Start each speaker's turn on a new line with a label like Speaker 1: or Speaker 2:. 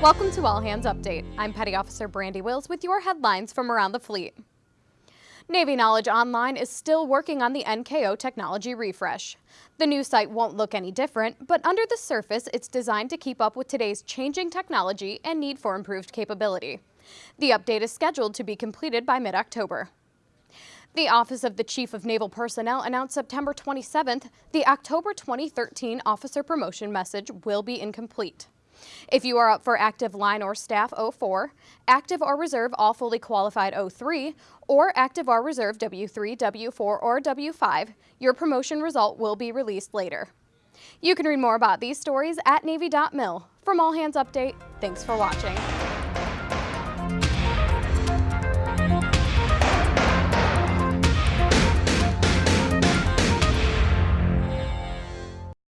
Speaker 1: Welcome to All Hands Update. I'm Petty Officer Brandy Wills with your headlines from around the fleet. Navy Knowledge Online is still working on the NKO technology refresh. The new site won't look any different, but under the surface it's designed to keep up with today's changing technology and need for improved capability. The update is scheduled to be completed by mid-October. The Office of the Chief of Naval Personnel announced September 27th the October 2013 officer promotion message will be incomplete. If you are up for active line or staff 04, active or reserve all fully qualified 03, or active or reserve W3, W4, or W5, your promotion result will be released later. You can read more about these stories at Navy.mil. From All Hands Update, thanks for watching.